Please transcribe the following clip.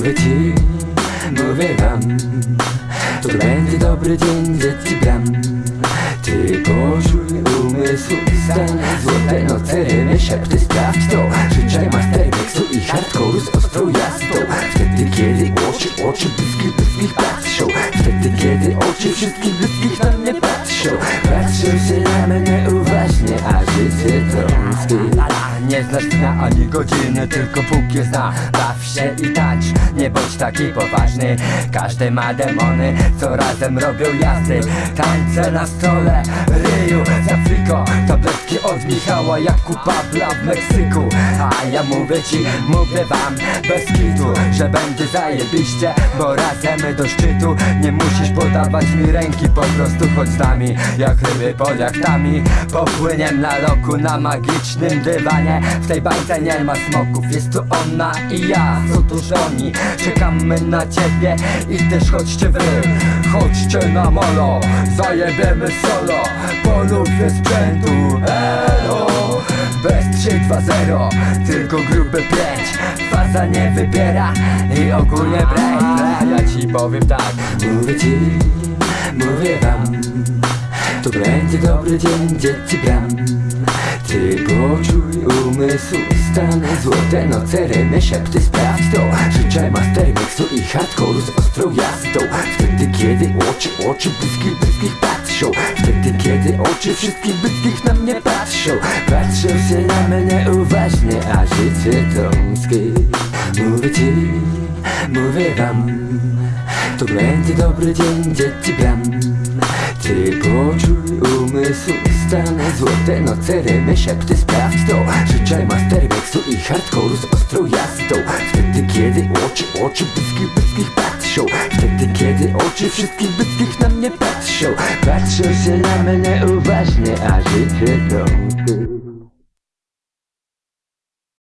mówię wam To będzie dobry dzień, dzieci bram. Ty poczuj umysł stan Złote noce, rymy, szepty, sprawdź to. Życzaj mastermixu i hardcore'u z ostrą jazdą. Wtedy kiedy oczy, oczy bliskich, bliskich patrzą. Wtedy kiedy oczy wszystkich bliskich na mnie patrzą. Patrzą się ani godziny, tylko Bóg je zna. Baw się i tańcz, nie bądź taki poważny. Każdy ma demony, co razem robią jazdy. Tańce na stole, ryju z Afryko Tabletki od Michała Jakuba Pabla w Meksyku. A ja mówię ci, mówię wam bez kitu Że będzie zajebiście, bo razem do szczytu Nie musisz podawać mi ręki, po prostu chodź z nami. Jak ryby pod jachtami Popłyniem na loku na magicznym dywanie. W tej bajce nie ma smoków, jest tu ona i ja. Co tu oni, czekamy na ciebie I też chodźcie wy, chodźcie na molo Zajebiemy solo, polubię sprzętu. Elo, bez 3-2-0, tylko gruby 5 Faza nie wybiera i ogólnie break Ja ci powiem tak. Mówię ci, mówię wam. To będzie dobry dzień, dzieci bram Ty poczuj umysł stan. Złote noce, rymy, szepty, sprawdź to. Życzę mastermixu i hardcore'u z ostrą jazdą. Wtedy kiedy oczy, oczy bliskich, bliskich patrzą Kiedy oczy wszystkich bliskich na mnie patrzą Patrzą się na mnie uważnie, a życie trąskie. Mówię ci, mówię wam to będzie dobry dzień, dzieci bram Ty poczuj umysł stan Złote noce, rymy, szepty, sprawdź to. Życzę mastermixu i hardcore'u z ostrą jazdą. Wtedy kiedy oczy, oczy bliskich, bliskich patrzą Wtedy kiedy oczy wszystkich bliskich na mnie patrzą Patrzą się na mnie uważnie,